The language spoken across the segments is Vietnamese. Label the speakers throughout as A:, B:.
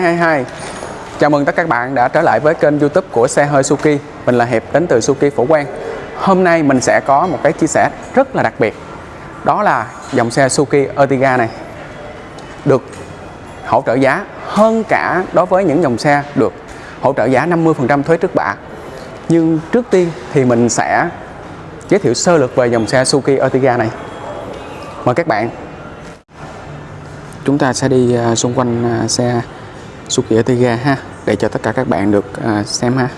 A: 222 Chào mừng tất cả các bạn đã trở lại với kênh youtube của xe hơi Suki Mình là Hiệp, đến từ Suki Phổ Quang. Hôm nay mình sẽ có một cái chia sẻ rất là đặc biệt. Đó là dòng xe Suki Ertiga này, Được hỗ trợ giá hơn cả đối với những dòng xe được hỗ trợ giá 50% thuế trước bạ. Nhưng trước tiên thì mình sẽ giới thiệu sơ lược về dòng xe Suki Ertiga này. Mời các bạn. Chúng ta sẽ đi à, xung quanh à, xe xúc xe Suki Ertiga ha. Để cho tất cả các bạn được à, xem ha.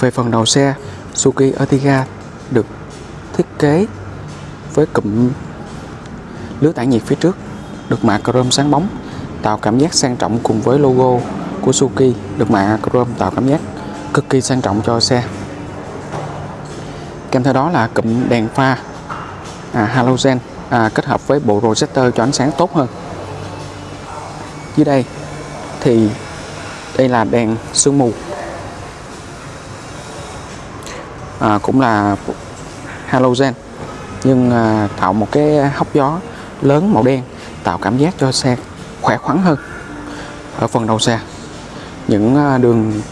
A: Về phần đầu xe, Suzuki Ertiga được thiết kế với cụm lưới tản nhiệt phía trước, được mạ chrome sáng bóng, tạo cảm giác sang trọng cùng với logo của Suzuki được mạ chrome tạo cảm giác cực kỳ sang trọng cho xe. Kèm theo đó là cụm đèn pha à, halogen à, kết hợp với bộ projector cho ánh sáng tốt hơn. Dưới đây thì đây là đèn sương mù à, cũng là halogen nhưng à, tạo một cái hốc gió lớn màu đen tạo cảm giác cho xe khỏe khoắn hơn ở phần đầu xe. Những à, đường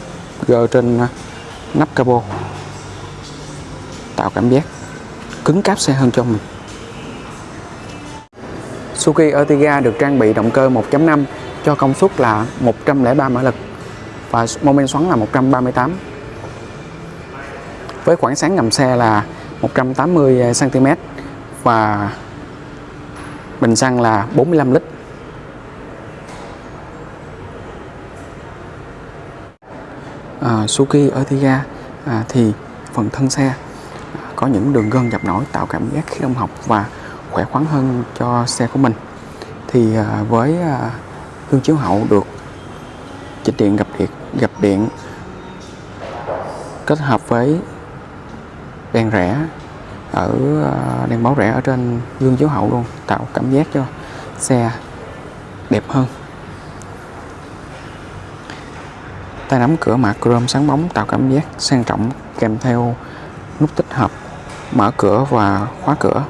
A: gờ trên à, nắp capo tạo cảm giác cứng cáp xe hơn cho mình. Suzuki Ertiga được trang bị động cơ 1.5 cho công suất là 103 mã lực và mô men xoắn là 138 với khoảng sáng ngầm xe là 180 cm à, và bình xăng là 45 lít. À, Suzuki Ertiga à, thì phần thân xe à, có những đường gân dập nổi tạo cảm giác khí động học và khỏe khoắn hơn cho xe của mình. Thì à, với à, gương chiếu hậu được chỉnh điện gặp điện gặp điện kết hợp với đèn rẽ ở ờ, đèn báo rẽ ở trên gương chiếu hậu luôn, tạo cảm giác cho xe đẹp hơn. Tay nắm cửa mạ chrome sáng bóng tạo cảm giác sang trọng kèm theo nút tích hợp, mở cửa và khóa cửa.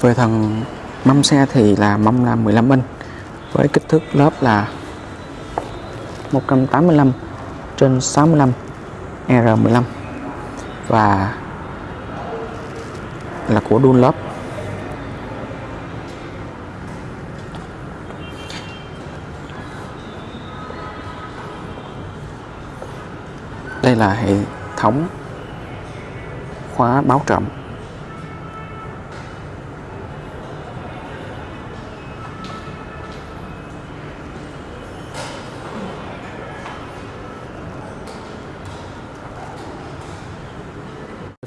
A: Về phần mâm xe thì là mâm là 15 inch, với kích thước lớp là 185 trên 65 R15. Và là của Dunlop. Đây là hệ thống khóa báo trộm.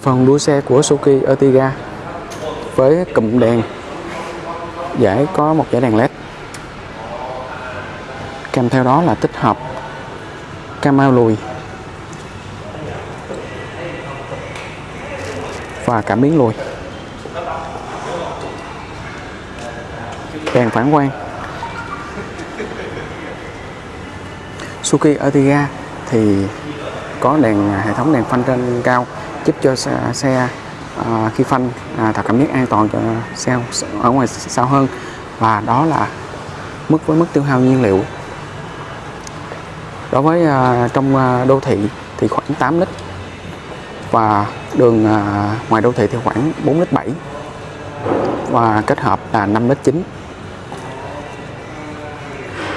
A: Phần đuôi xe của Suzuki Ertiga với cụm đèn giải có một giải đèn led. Kèm theo đó là tích hợp camera lùi và cảm biến lùi. Đèn phản quang. Suzuki Ertiga thì có đèn, hệ thống đèn phanh trên cao giúp cho xe, xe à, khi phanh à, tạo cảm giác an toàn cho xe ở ngoài sau hơn. Và đó là mức với mức tiêu hao nhiên liệu. Đối với à, trong à, đô thị thì khoảng 8 lít và đường à, ngoài đô thị thì khoảng 4 lít 7 và kết hợp là 5 lít 9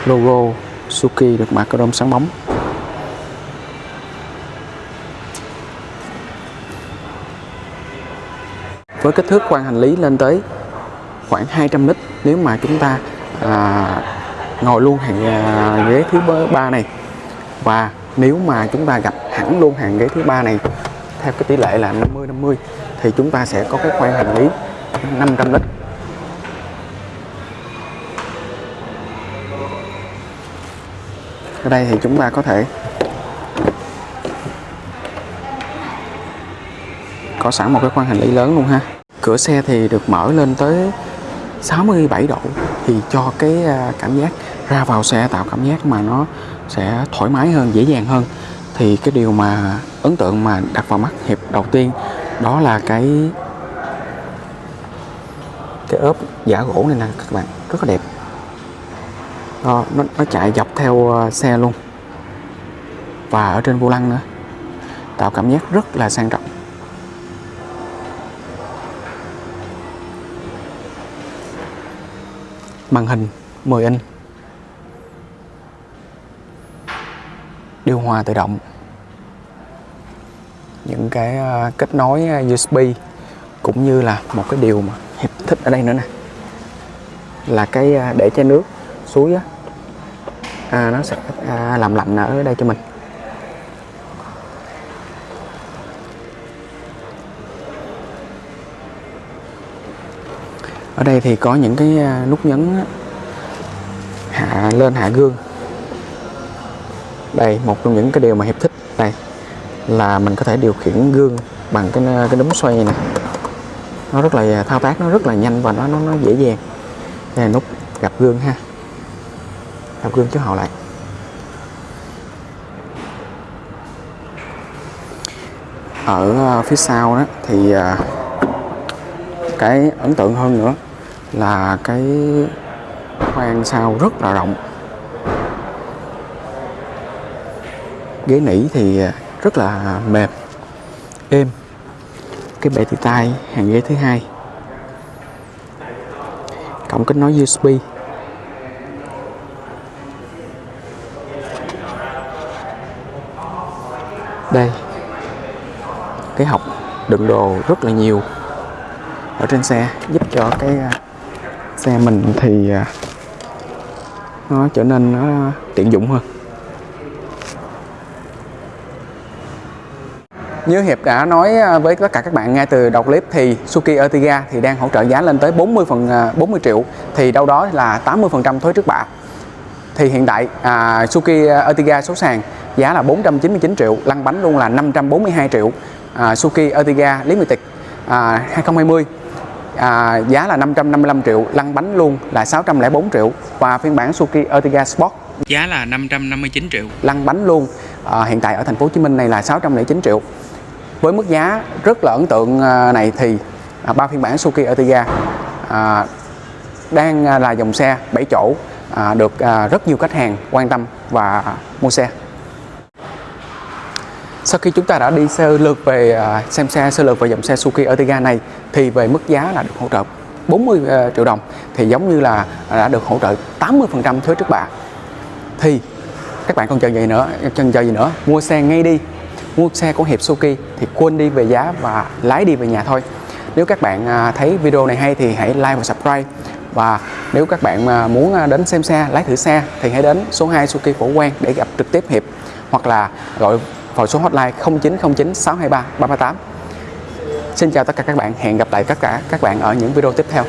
A: logo Suki được mạ chrome sáng bóng. Với kích thước khoang hành lý lên tới khoảng 200 lít nếu mà chúng ta à, ngồi luôn hàng à, ghế thứ ba này. Và nếu mà chúng ta gặp hẳn luôn hàng ghế thứ ba này theo cái tỷ lệ là 50 50 thì chúng ta sẽ có cái khoang hành lý 500 lít. Ở đây thì chúng ta có thể có sẵn một cái khoang hành lý lớn luôn ha. Cửa xe thì được mở lên tới 67 độ thì cho cái à, cảm giác ra vào xe tạo cảm giác mà nó sẽ thoải mái hơn dễ dàng hơn. Thì cái điều mà ấn tượng mà đặt vào mắt hiệp đầu tiên đó là cái cái ốp giả gỗ này nè các bạn rất là đẹp. Đó, nó, nó chạy dọc theo à, xe luôn. Và ở trên vô lăng nữa. Tạo cảm giác rất là sang trọng. Màn hình. 10 inch điều hòa tự động. Những cái à, kết nối à, USB cũng như là một cái điều mà hiệp thích ở đây nữa nè. Là cái à, để chai nước suối á. À, nó sẽ à, làm lạnh ở đây cho mình. Ở đây thì có những cái à, nút nhấn hạ lên hạ gương. Đây một trong những cái điều mà hiệp thích đây là mình có thể điều khiển gương bằng cái à, cái núm xoay này. Nó rất là à, thao tác nó rất là nhanh và nó nó, nó dễ dàng. Đây là nút gặp gương ha. Gặp gương chiếu hậu lại. Ở phía sau đó thì cái ấn tượng hơn nữa là cái khoang sau rất là rộng. Ghế nỉ thì rất là mềm, êm. Cái bệ thì tay hàng ghế thứ hai. Cổng kết nối USB đây, cái hộc đựng đồ rất là nhiều ở trên xe, giúp cho cái xe mình thì à, nó trở nên nó tiện dụng hơn Như Hiệp đã nói à, với tất cả các bạn ngay từ đầu clip thì Suzuki Ertiga thì đang hỗ trợ giá lên tới 40 phần 40 triệu thì đâu đó là 80% thuế trước bạ. Thì hiện tại à, Suzuki Ertiga số sàn giá là 499 triệu, lăn bánh luôn là 542 triệu. À, Suki Ertiga Limited à, 2020 à, giá là 555 triệu, lăn bánh luôn là 604 triệu và phiên bản Suzuki Ertiga Sport
B: giá là 559 triệu.
A: Lăn bánh luôn à, hiện tại ở thành phố Hồ Chí Minh này là 609 triệu. Với mức giá rất là ấn tượng à, này thì à, ba phiên bản Suzuki Ertiga à, đang là dòng xe 7 chỗ à, được à, rất nhiều khách hàng quan tâm và mua xe. Sau khi chúng ta đã đi sơ lược về à, xem xe sơ lược về dòng xe Suzuki Ertiga này thì về mức giá là được hỗ trợ 40 à, triệu đồng thì giống như là đã được hỗ trợ 80% thuế trước bạ. Thì các bạn còn chờ gì nữa, chân chờ gì nữa, mua xe ngay đi. Mua xe của Hiệp Suzuki thì quên đi về giá và lái đi về nhà thôi. Nếu các bạn à, thấy video này hay thì hãy like và subscribe và nếu các bạn muốn đến xem xe, lái thử xe thì hãy đến số 2 Suzuki Phổ Quang để gặp trực tiếp Hiệp hoặc là gọi vào số hotline 0909 623 338. Xin chào tất cả các bạn, hẹn gặp lại tất cả các bạn ở những video tiếp theo.